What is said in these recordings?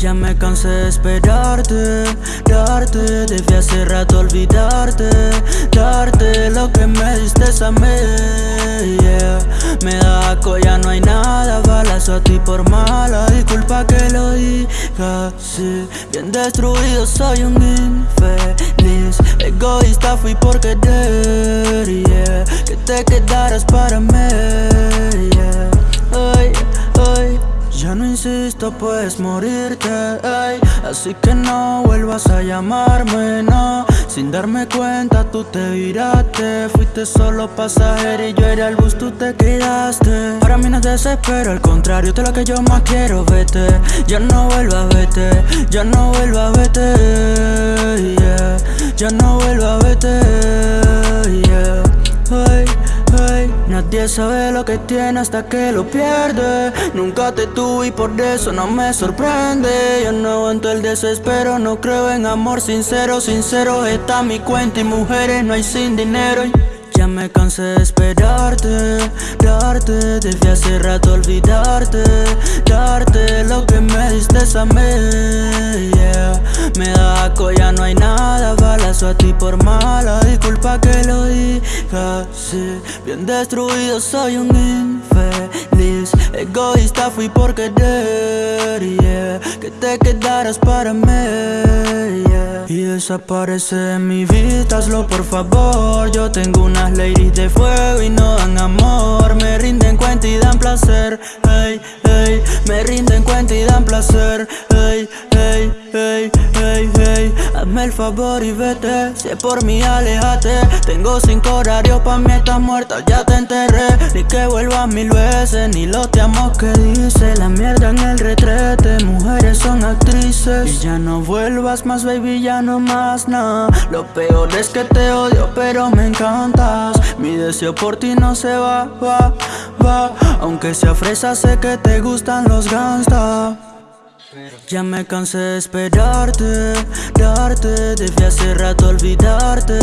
Ya me cansé de esperarte, darte Debí hace rato olvidarte, darte Lo que me diste a mí, Me da asco, no hay nada Balazo a ti por mala Disculpa que lo diga así. Bien destruido, soy un infeliz Egoísta fui por querer, Que te quedaras para mí, ya no insisto, puedes morirte, ey. Así que no vuelvas a llamarme, no. Sin darme cuenta tú te viraste. Fuiste solo pasajero y yo era el bus, tú te quedaste. Para mí no es desespero, al contrario, te lo que yo más quiero, vete. Ya no vuelvas, vete, ya no vuelvas, vete, yeah. Ya no vuelvas, vete, sabe lo que tiene hasta que lo pierde. Nunca te tuve y por eso no me sorprende. Yo no aguanto el desespero, no creo en amor sincero Sincero está mi cuenta y mujeres no hay sin dinero. Ya me cansé de esperarte, darte Debí hace rato olvidarte, darte Lo que me diste a mí, Me da asco, no hay nada Balazo a ti por Bien destruido, soy un infeliz. Egoísta fui por querer, yeah. Que te quedaras para mí, Y desaparece en mi vida, hazlo por favor. Yo tengo una ladies de fuego y no dan amor. Me rinden cuenta y dan placer, Hazme el favor y vete, si es por mí alejate Tengo cinco horarios pa' mí estás muerta, ya te enterré. Ni que vuelvas mil veces, ni los te amo que dice. La mierda en el retrete, mujeres son actrices. Y ya no vuelvas más baby, ya no más nada Lo peor es que te odio pero me encanta mi deseo por ti no se va, va, va. Aunque sea fresa sé que te gustan los gangsta ya me cansé de esperarte, darte Debí hace rato olvidarte,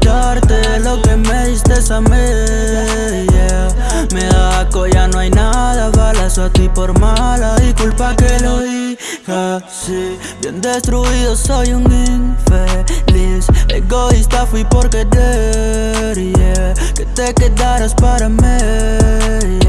darte Lo que me diste a mí, yeah. Me da asco, ya no hay nada Balazo a ti por mala Disculpa que lo diga así. Bien destruido, soy un infeliz Egoísta fui por querer, yeah. Que te quedaras para mí